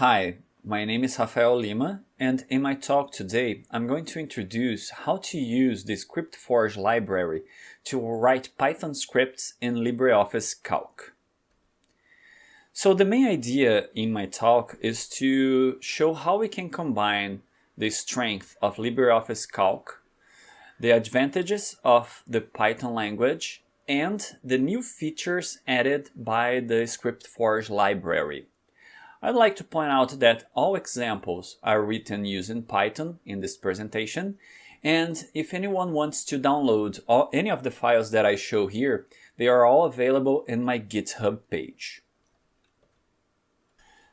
Hi, my name is Rafael Lima and in my talk today I'm going to introduce how to use the ScriptForge library to write Python scripts in LibreOffice Calc. So the main idea in my talk is to show how we can combine the strength of LibreOffice Calc, the advantages of the Python language, and the new features added by the ScriptForge library. I'd like to point out that all examples are written using Python in this presentation, and if anyone wants to download all, any of the files that I show here, they are all available in my GitHub page.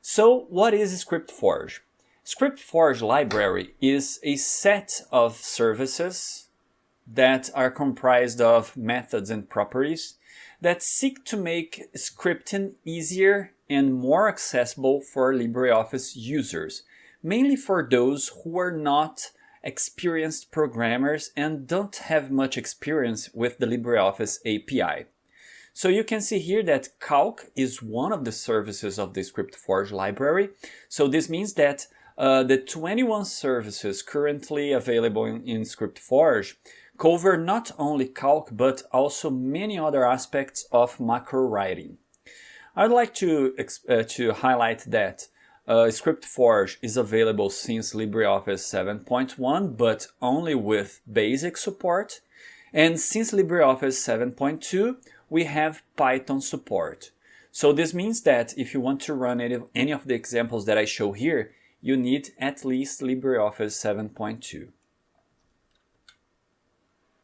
So what is ScriptForge? ScriptForge library is a set of services that are comprised of methods and properties that seek to make scripting easier and more accessible for LibreOffice users, mainly for those who are not experienced programmers and don't have much experience with the LibreOffice API. So you can see here that Calc is one of the services of the ScriptForge library. So this means that uh, the 21 services currently available in, in ScriptForge cover not only calc but also many other aspects of macro writing. I'd like to, uh, to highlight that uh, ScriptForge is available since LibreOffice 7.1 but only with basic support and since LibreOffice 7.2 we have Python support. So this means that if you want to run any, any of the examples that I show here, you need at least LibreOffice 7.2.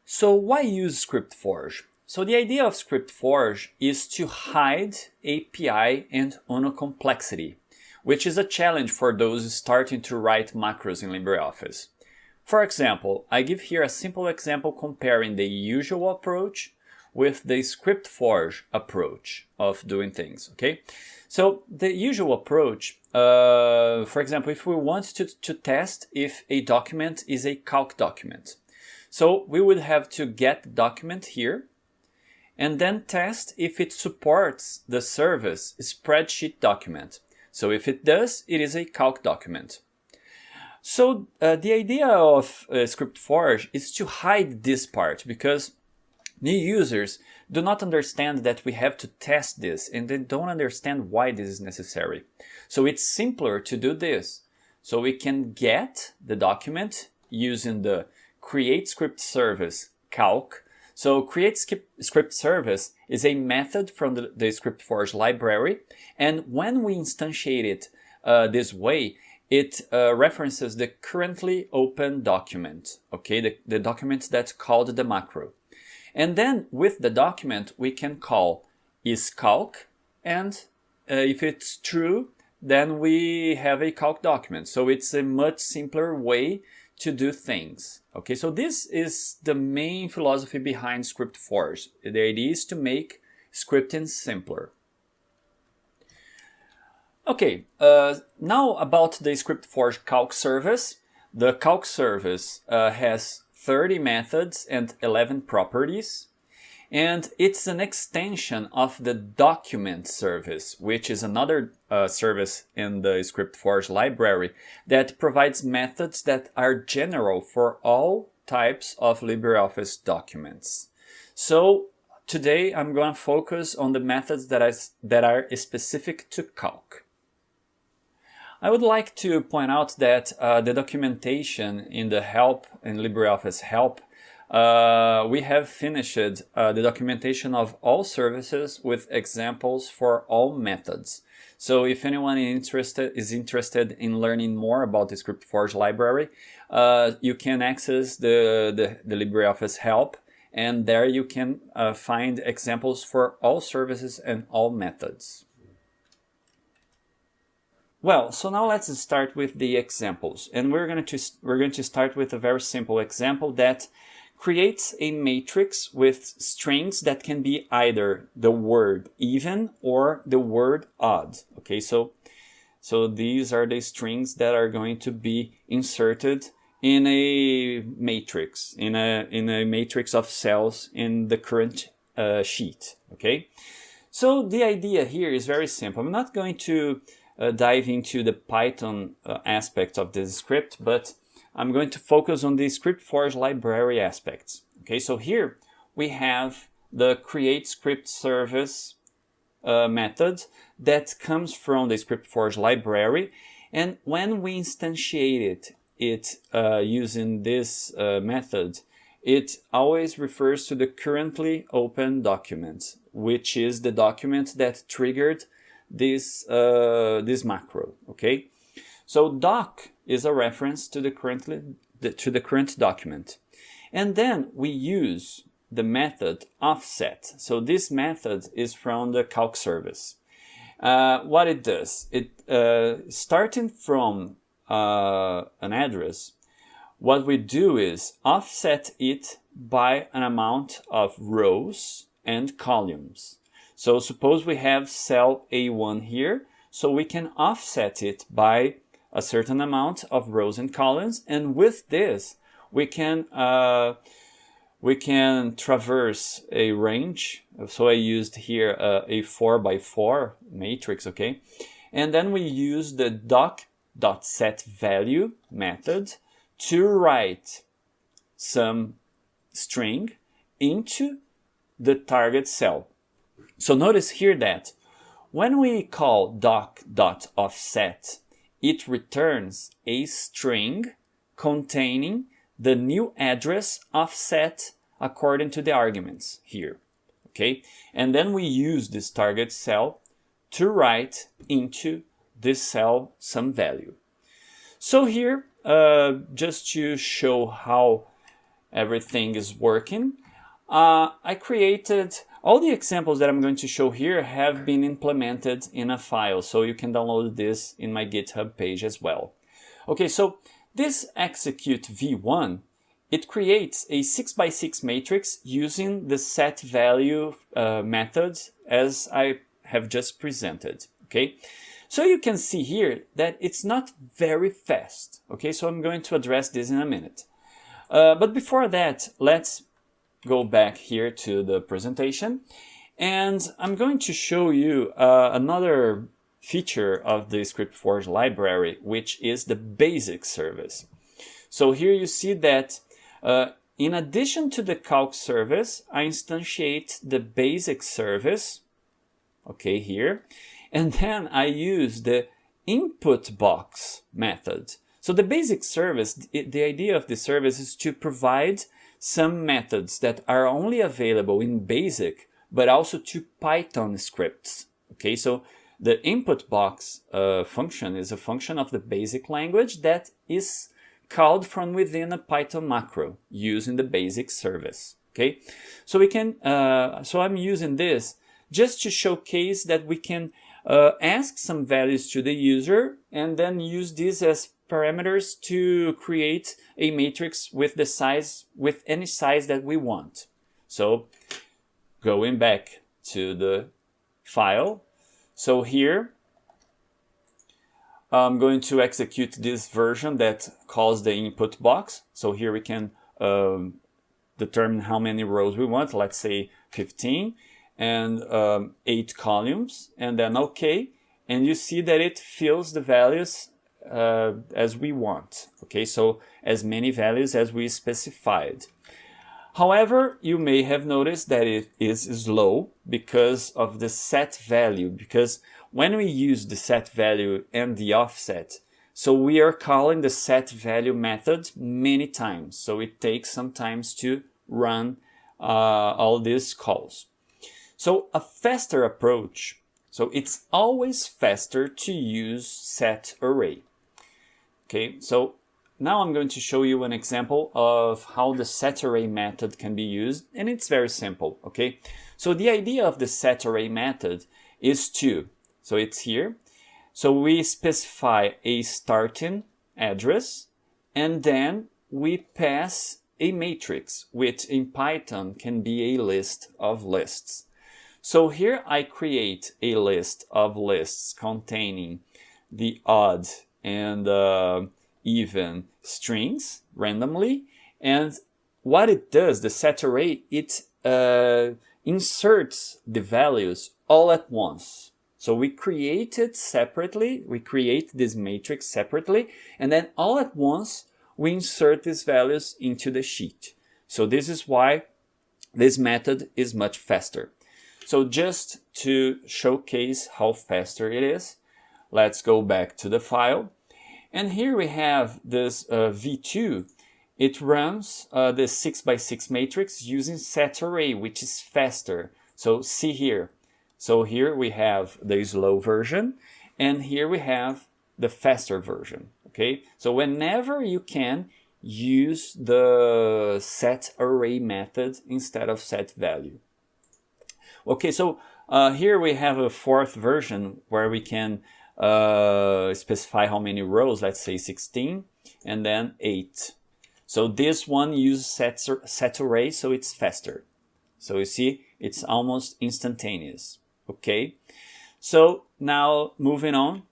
So why use ScriptForge? So the idea of ScriptForge is to hide API and UNO complexity, which is a challenge for those starting to write macros in LibreOffice. For example, I give here a simple example comparing the usual approach with the ScriptForge approach of doing things, okay? So the usual approach, uh, for example, if we want to, to test if a document is a calc document, so we would have to get document here and then test if it supports the service spreadsheet document. So if it does, it is a calc document. So uh, the idea of uh, ScriptForge is to hide this part because new users do not understand that we have to test this and they don't understand why this is necessary. So it's simpler to do this. So we can get the document using the create script service calc. So create script service is a method from the, the ScriptForge library. And when we instantiate it uh, this way, it uh, references the currently open document, okay, the, the document that's called the macro. And then with the document, we can call isCalc, and uh, if it's true, then we have a calc document. So it's a much simpler way to do things. Okay, so this is the main philosophy behind Script ScriptForge. The idea is to make scripting simpler. Okay, uh, now about the Script ScriptForge calc service. The calc service uh, has 30 methods and 11 properties. And it's an extension of the document service, which is another uh, service in the ScriptForge library that provides methods that are general for all types of LibreOffice documents. So today I'm going to focus on the methods that, I, that are specific to calc. I would like to point out that uh, the documentation in the help in LibreOffice help uh, we have finished uh, the documentation of all services with examples for all methods. So if anyone interested, is interested in learning more about the ScriptForge library, uh, you can access the, the, the, LibreOffice help and there you can uh, find examples for all services and all methods. Well, so now let's start with the examples. And we're going to, we're going to start with a very simple example that creates a matrix with strings that can be either the word even or the word odd. Okay, so, so these are the strings that are going to be inserted in a matrix, in a, in a matrix of cells in the current uh, sheet. Okay, so the idea here is very simple. I'm not going to uh, dive into the Python uh, aspect of this script, but I'm going to focus on the ScriptForge library aspects. Okay, so here we have the create script service uh, method that comes from the ScriptForge library. And when we instantiate it, it uh, using this uh, method, it always refers to the currently open document, which is the document that triggered this, uh, this macro, okay? So doc is a reference to the currently to the current document. And then we use the method offset. So this method is from the calc service. Uh, what it does, it uh, starting from uh, an address, what we do is offset it by an amount of rows and columns. So suppose we have cell A1 here, so we can offset it by a certain amount of rows and columns, and with this, we can uh, we can traverse a range. So I used here uh, a 4 by 4 matrix, okay? And then we use the doc.setValue method to write some string into the target cell. So notice here that when we call doc.offset, it returns a string containing the new address offset according to the arguments here. Okay, and then we use this target cell to write into this cell some value. So here, uh, just to show how everything is working, uh, I created all the examples that I'm going to show here have been implemented in a file, so you can download this in my GitHub page as well. Okay, so this execute v1, it creates a 6 by 6 matrix using the set value uh, methods as I have just presented, okay? So you can see here that it's not very fast, okay? So I'm going to address this in a minute. Uh, but before that, let's go back here to the presentation and I'm going to show you uh, another feature of the ScriptForge library, which is the basic service. So here you see that uh, in addition to the calc service, I instantiate the basic service, okay, here, and then I use the input box method. So the basic service, the idea of the service is to provide some methods that are only available in BASIC, but also to Python scripts. Okay, so the input box uh, function is a function of the basic language that is called from within a Python macro using the basic service. Okay, so we can, uh, so I'm using this just to showcase that we can uh, ask some values to the user and then use this as parameters to create a matrix with the size, with any size that we want. So going back to the file. So here I'm going to execute this version that calls the input box. So here we can um, determine how many rows we want, let's say 15 and um, eight columns and then OK. And you see that it fills the values uh, as we want. Okay, so as many values as we specified. However, you may have noticed that it is slow because of the set value, because when we use the set value and the offset, so we are calling the set value method many times. So it takes some time to run uh, all these calls. So a faster approach, so it's always faster to use set array. Okay, so now I'm going to show you an example of how the set array method can be used, and it's very simple, okay? So the idea of the set array method is to, so it's here, so we specify a starting address, and then we pass a matrix, which in Python can be a list of lists. So here I create a list of lists containing the odd and uh, even strings randomly. And what it does, the set array, it uh, inserts the values all at once. So we create it separately, we create this matrix separately, and then all at once we insert these values into the sheet. So this is why this method is much faster. So just to showcase how faster it is, let's go back to the file. And here we have this uh, V2. It runs uh, the 6 by 6 matrix using set array, which is faster. So see here. So here we have the slow version, and here we have the faster version. Okay, so whenever you can, use the set array method instead of set value. Okay, so uh, here we have a fourth version where we can uh, specify how many rows, let's say 16, and then 8. So this one uses set, set array, so it's faster. So you see, it's almost instantaneous. Okay, so now moving on.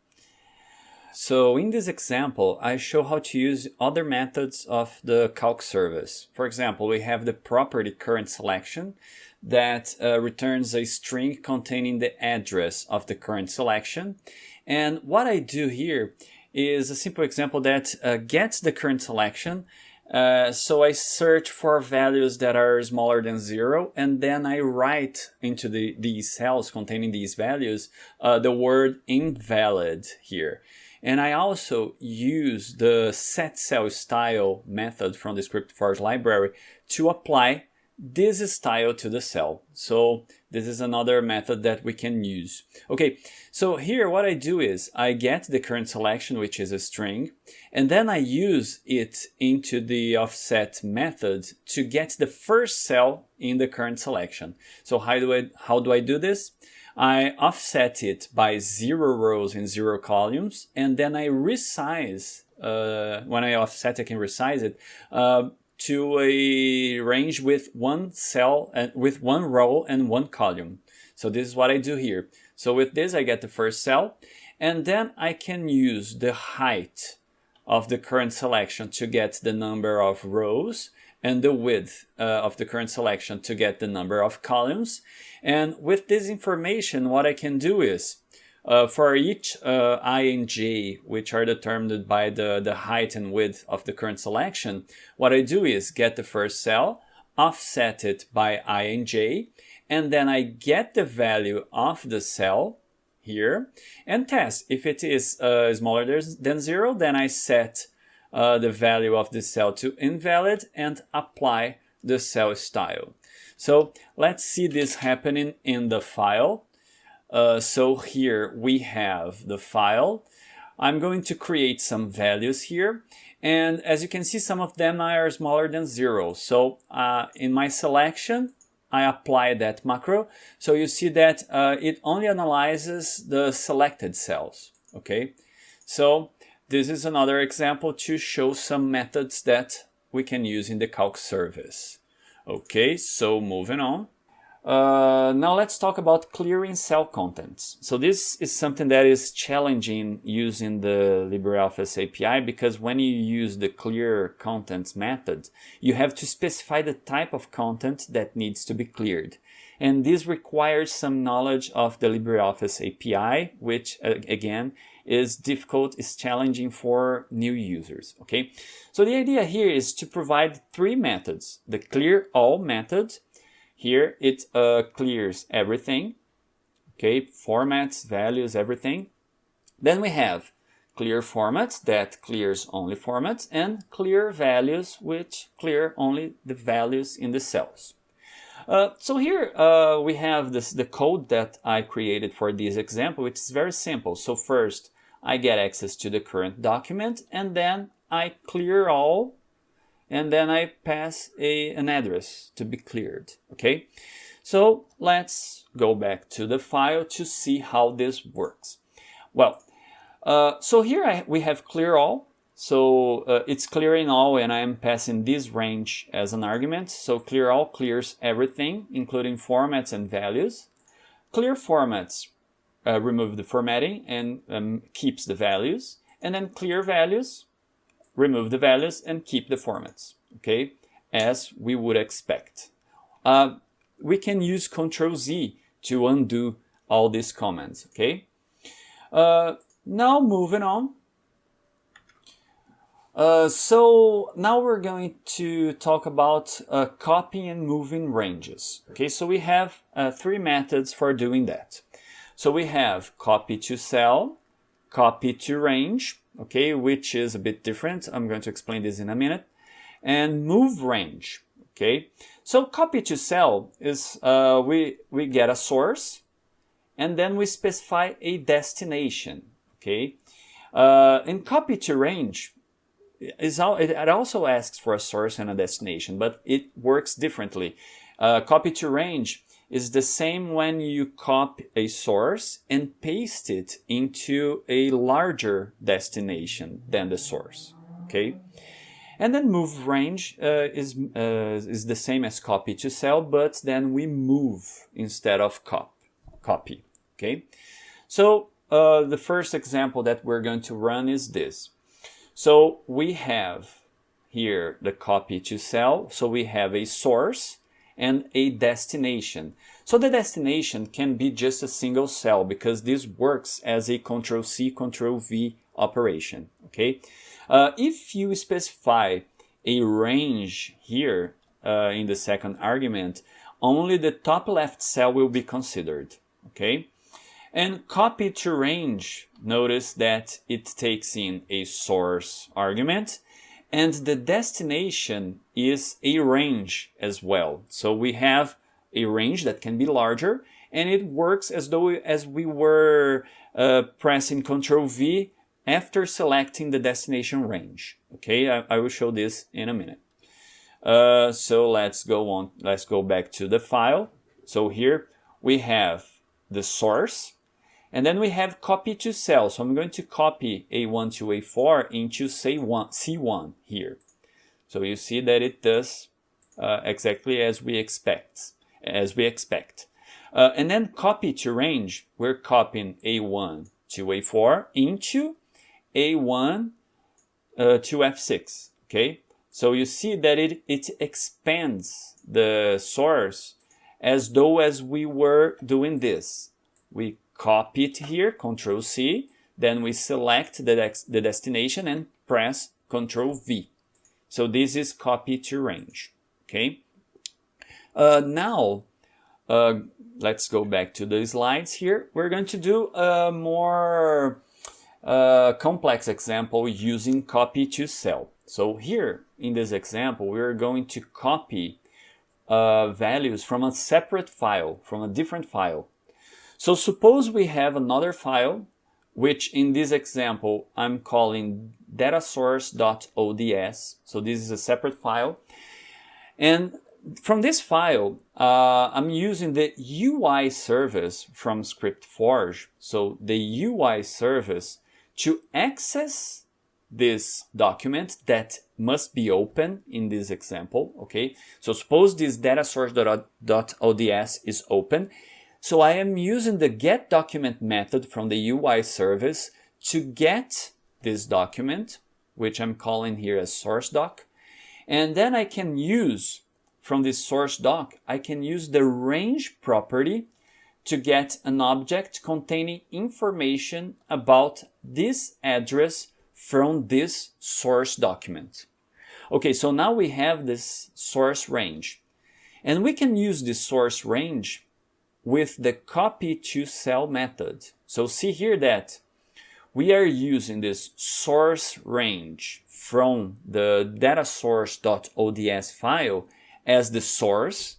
So in this example, I show how to use other methods of the calc service. For example, we have the property current selection that uh, returns a string containing the address of the current selection. And what I do here is a simple example that uh, gets the current selection. Uh, so I search for values that are smaller than zero, and then I write into the, these cells containing these values uh, the word invalid here. And I also use the set cell style method from the script ScriptForge library to apply this style to the cell. So this is another method that we can use. Okay, so here what I do is I get the current selection, which is a string, and then I use it into the offset method to get the first cell in the current selection. So how do I, how do, I do this? I offset it by zero rows and zero columns, and then I resize, uh, when I offset I can resize it, uh, to a range with one cell and with one row and one column. So this is what I do here. So with this, I get the first cell and then I can use the height of the current selection to get the number of rows and the width uh, of the current selection to get the number of columns. And with this information, what I can do is uh, for each uh, i and j, which are determined by the, the height and width of the current selection, what I do is get the first cell, offset it by i and j, and then I get the value of the cell here and test. If it is uh, smaller than zero, then I set uh, the value of the cell to invalid and apply the cell style. So let's see this happening in the file. Uh, so here we have the file. I'm going to create some values here. And as you can see, some of them are smaller than zero. So uh, in my selection, I apply that macro. So you see that uh, it only analyzes the selected cells. Okay. So this is another example to show some methods that we can use in the calc service. Okay, so moving on. Uh, now let's talk about clearing cell contents. So this is something that is challenging using the LibreOffice API because when you use the clear contents method, you have to specify the type of content that needs to be cleared. And this requires some knowledge of the LibreOffice API, which uh, again is difficult, is challenging for new users, okay? So the idea here is to provide three methods. The clear all method, here it uh, clears everything, okay, formats, values, everything. Then we have clear formats that clears only formats and clear values which clear only the values in the cells. Uh, so here uh, we have this the code that I created for this example, which is very simple. So first I get access to the current document and then I clear all and then I pass a, an address to be cleared, okay? So let's go back to the file to see how this works. Well, uh, so here I, we have clear all. So uh, it's clearing all and I'm passing this range as an argument. So clear all clears everything, including formats and values. Clear formats uh, remove the formatting and um, keeps the values. And then clear values remove the values and keep the formats, okay, as we would expect. Uh, we can use Control Z to undo all these comments, okay? Uh, now moving on. Uh, so now we're going to talk about uh, copying and moving ranges. Okay, so we have uh, three methods for doing that. So we have copy to cell, copy to range, okay, which is a bit different. I'm going to explain this in a minute. And move range, okay. So copy to cell is uh, we, we get a source and then we specify a destination, okay. Uh, in copy to range, is all, it also asks for a source and a destination, but it works differently. Uh, copy to range is the same when you copy a source and paste it into a larger destination than the source. Okay, and then move range uh, is uh, is the same as copy to cell, but then we move instead of cop copy. Okay, so uh, the first example that we're going to run is this. So we have here the copy to cell. So we have a source and a destination. So the destination can be just a single cell because this works as a control C, control V operation. Okay. Uh, if you specify a range here uh, in the second argument, only the top left cell will be considered. Okay. And copy to range, notice that it takes in a source argument and the destination is a range as well. So we have a range that can be larger and it works as though as we were uh, pressing Ctrl V after selecting the destination range. Okay, I, I will show this in a minute. Uh, so let's go on, let's go back to the file. So here we have the source and then we have copy to cell. So I'm going to copy A1 to A4 into say C1 here. So you see that it does uh, exactly as we expect. As we expect. Uh, and then copy to range, we're copying A1 to A4 into A1 uh, to F6. Okay, so you see that it, it expands the source as though as we were doing this. We copy it here, Control C, then we select the, the destination and press Control V. So this is copy to range, okay? Uh, now, uh, let's go back to the slides here. We're going to do a more uh, complex example using copy to cell. So here in this example, we're going to copy uh, values from a separate file, from a different file. So suppose we have another file, which in this example, I'm calling datasource.ods. So this is a separate file. And from this file, uh, I'm using the UI service from ScriptForge. So the UI service to access this document that must be open in this example, okay? So suppose this datasource.ods is open so I am using the get document method from the UI service to get this document, which I'm calling here as source doc. And then I can use from this source doc, I can use the range property to get an object containing information about this address from this source document. Okay, so now we have this source range. And we can use this source range with the copy to cell method. So see here that we are using this source range from the datasource.ods file as the source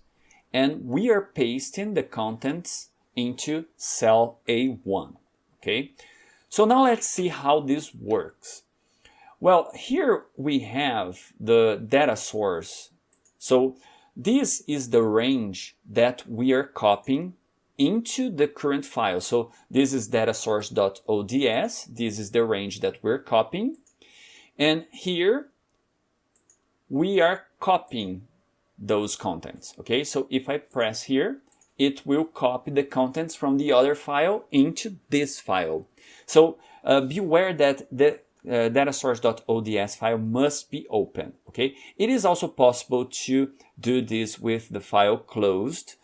and we are pasting the contents into cell A1. Okay, so now let's see how this works. Well, here we have the data source. So this is the range that we are copying into the current file. So this is datasource.ods. This is the range that we're copying. And here we are copying those contents. Okay, so if I press here, it will copy the contents from the other file into this file. So uh, beware that the uh, datasource.ods file must be open. Okay, it is also possible to do this with the file closed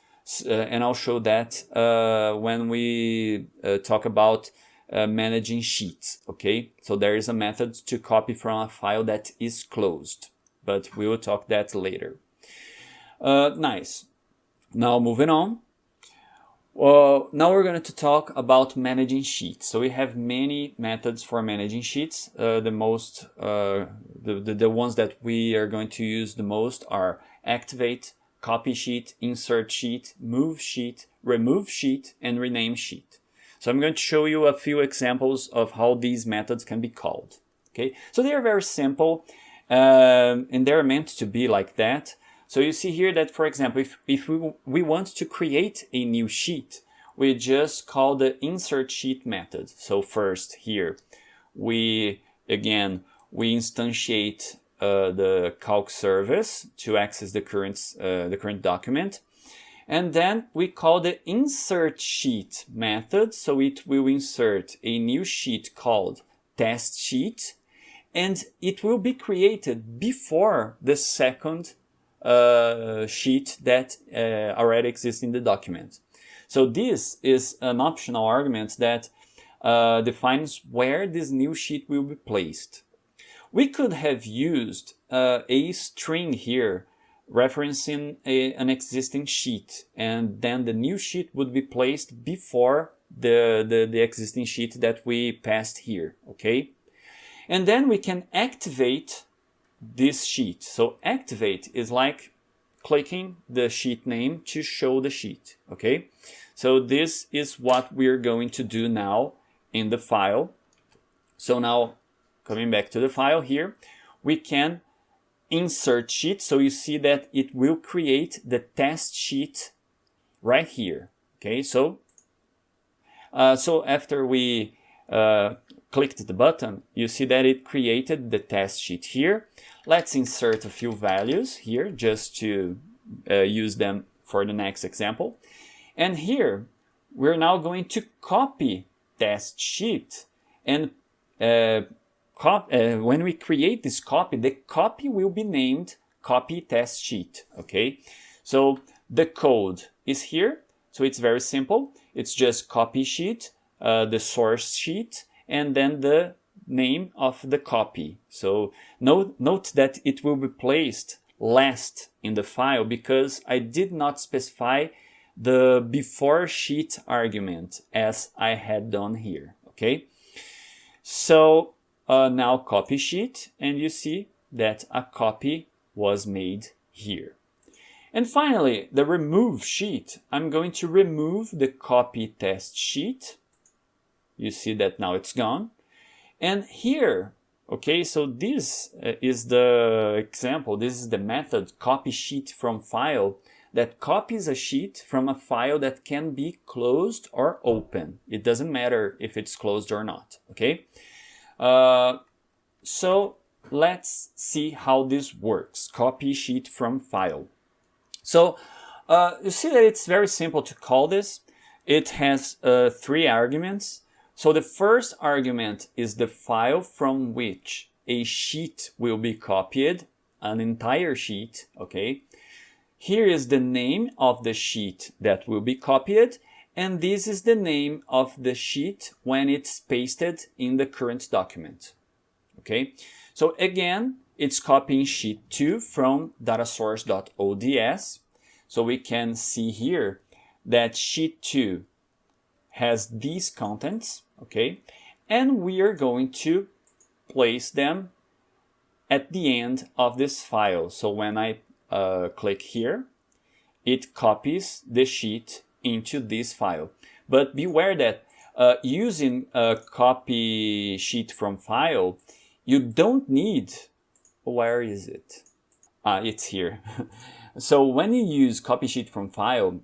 and I'll show that uh, when we uh, talk about uh, managing sheets, okay? So there is a method to copy from a file that is closed, but we will talk that later. Uh, nice. Now moving on. Well, now we're going to talk about managing sheets. So we have many methods for managing sheets. Uh, the most, uh, the, the, the, ones that we are going to use the most are activate, copy sheet, insert sheet, move sheet, remove sheet, and rename sheet. So I'm going to show you a few examples of how these methods can be called. Okay, so they are very simple um, and they're meant to be like that. So you see here that, for example, if, if we, we want to create a new sheet, we just call the insert sheet method. So first here, we, again, we instantiate uh, the calc service to access the current, uh, the current document. And then we call the insert sheet method. So it will insert a new sheet called test sheet and it will be created before the second uh, sheet that uh, already exists in the document. So this is an optional argument that uh, defines where this new sheet will be placed. We could have used uh, a string here referencing a, an existing sheet and then the new sheet would be placed before the, the, the existing sheet that we passed here, okay? And then we can activate this sheet. So activate is like clicking the sheet name to show the sheet, okay? So this is what we're going to do now in the file. So now coming back to the file here, we can insert sheet. So you see that it will create the test sheet right here. Okay, so uh, so after we uh, clicked the button, you see that it created the test sheet here. Let's insert a few values here just to uh, use them for the next example. And here, we're now going to copy test sheet. And uh, when we create this copy, the copy will be named copy test sheet, okay? So the code is here. So it's very simple. It's just copy sheet, uh, the source sheet, and then the name of the copy. So note, note that it will be placed last in the file because I did not specify the before sheet argument as I had done here, okay? So uh, now copy sheet and you see that a copy was made here. And finally, the remove sheet. I'm going to remove the copy test sheet you see that now it's gone. And here, okay, so this uh, is the example, this is the method copy sheet from file that copies a sheet from a file that can be closed or open. It doesn't matter if it's closed or not, okay? Uh, so let's see how this works, copy sheet from file. So uh, you see that it's very simple to call this. It has uh, three arguments. So the first argument is the file from which a sheet will be copied, an entire sheet, okay? Here is the name of the sheet that will be copied, and this is the name of the sheet when it's pasted in the current document, okay? So again, it's copying sheet 2 from datasource.ods. So we can see here that sheet 2 has these contents, okay? And we are going to place them at the end of this file. So when I uh, click here, it copies the sheet into this file. But beware that uh, using a copy sheet from file, you don't need, where is it? Ah, it's here. so when you use copy sheet from file,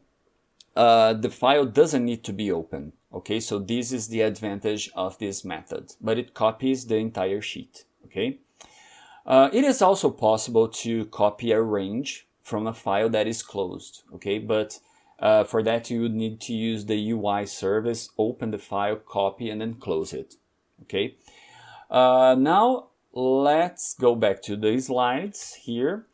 uh, the file doesn't need to be open. Okay, so this is the advantage of this method, but it copies the entire sheet. Okay, uh, it is also possible to copy a range from a file that is closed. Okay, but uh, for that you would need to use the UI service, open the file, copy, and then close it. Okay, uh, now let's go back to the slides here.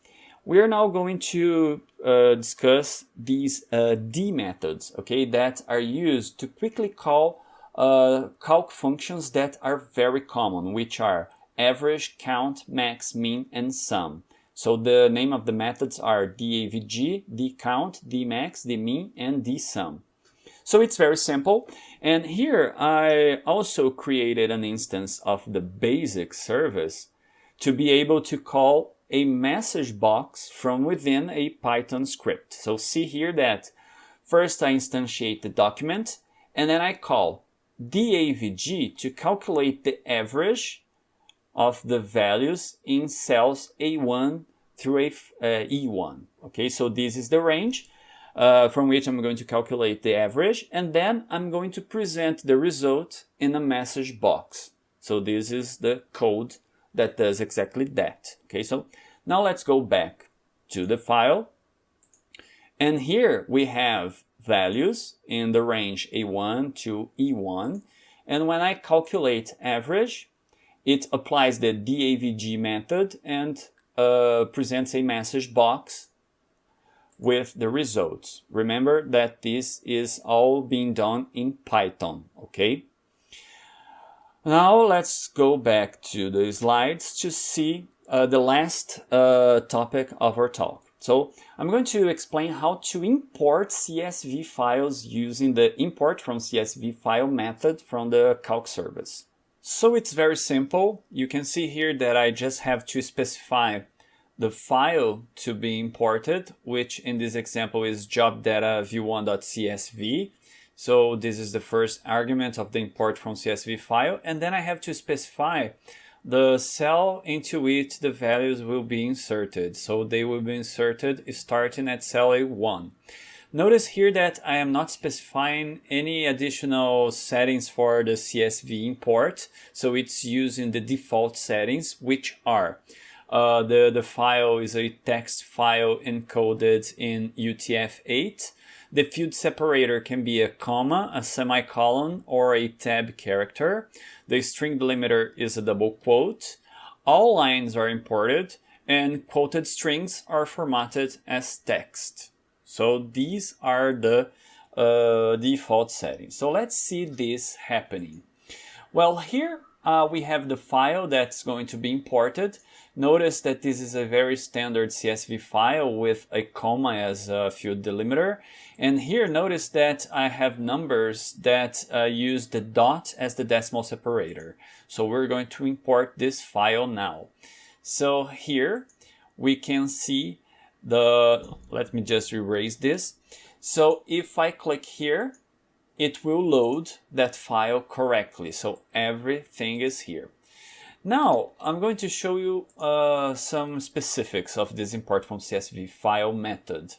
we are now going to uh, discuss these uh, D methods, okay, that are used to quickly call uh, calc functions that are very common, which are average, count, max, mean, and sum. So the name of the methods are DAVG, DCount, DMax, DMin, and DSum. So it's very simple. And here I also created an instance of the basic service to be able to call a message box from within a Python script. So see here that first I instantiate the document and then I call DAVG to calculate the average of the values in cells A1 through uh, E1. Okay, so this is the range uh, from which I'm going to calculate the average and then I'm going to present the result in a message box. So this is the code that does exactly that. Okay, so now let's go back to the file. And here we have values in the range A1 to E1. And when I calculate average, it applies the DAVG method and uh, presents a message box with the results. Remember that this is all being done in Python, okay? Now let's go back to the slides to see uh, the last uh, topic of our talk. So I'm going to explain how to import CSV files using the import from CSV file method from the calc service. So it's very simple. You can see here that I just have to specify the file to be imported, which in this example is job data v1.csv. So this is the first argument of the import from CSV file. And then I have to specify the cell into which the values will be inserted. So they will be inserted starting at cell A1. Notice here that I am not specifying any additional settings for the CSV import. So it's using the default settings, which are uh, the, the file is a text file encoded in UTF-8. The field separator can be a comma, a semicolon, or a tab character. The string delimiter is a double quote. All lines are imported and quoted strings are formatted as text. So these are the uh, default settings. So let's see this happening. Well, here uh, we have the file that's going to be imported. Notice that this is a very standard CSV file with a comma as a field delimiter. And here notice that I have numbers that uh, use the dot as the decimal separator. So we're going to import this file now. So here we can see the, let me just erase this. So if I click here, it will load that file correctly. So everything is here. Now, I'm going to show you uh, some specifics of this import from CSV file method.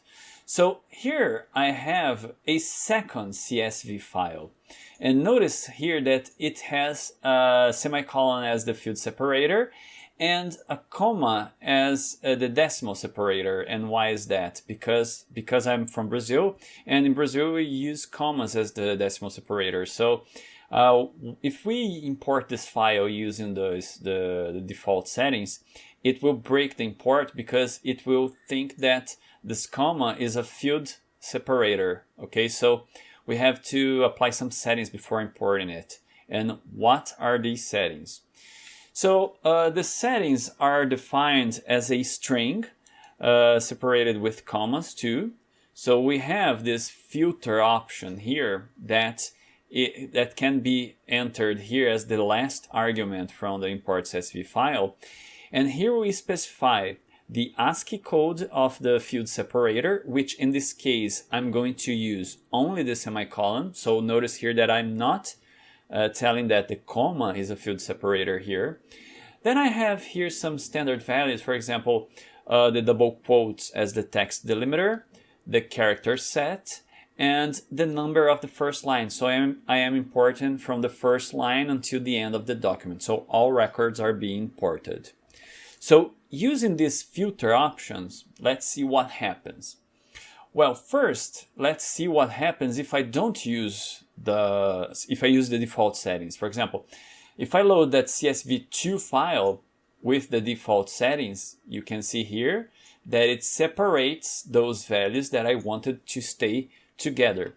So here I have a second CSV file. And notice here that it has a semicolon as the field separator and a comma as uh, the decimal separator. And why is that? Because, because I'm from Brazil and in Brazil we use commas as the decimal separator. So uh, if we import this file using the, the default settings, it will break the import because it will think that this comma is a field separator. Okay, so we have to apply some settings before importing it. And what are these settings? So uh, the settings are defined as a string uh, separated with commas too. So we have this filter option here that it, that can be entered here as the last argument from the import CSV file. And here we specify the ASCII code of the field separator, which in this case, I'm going to use only the semicolon. So notice here that I'm not uh, telling that the comma is a field separator here. Then I have here some standard values, for example, uh, the double quotes as the text delimiter, the character set, and the number of the first line. So I am, I am importing from the first line until the end of the document. So all records are being imported. So using these filter options, let's see what happens. Well, first, let's see what happens if I don't use the, if I use the default settings. For example, if I load that CSV2 file with the default settings, you can see here that it separates those values that I wanted to stay together.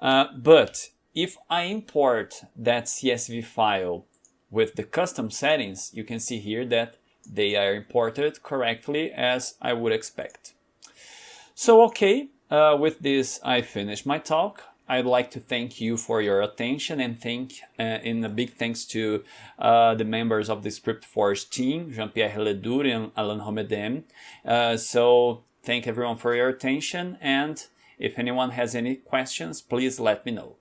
Uh, but if I import that CSV file with the custom settings, you can see here that they are imported correctly as I would expect. So okay, uh, with this I finish my talk. I'd like to thank you for your attention and thank uh, and a big thanks to uh, the members of the ScriptForge team, Jean-Pierre Ledour and Alan Romedem. Uh, so thank everyone for your attention and if anyone has any questions, please let me know.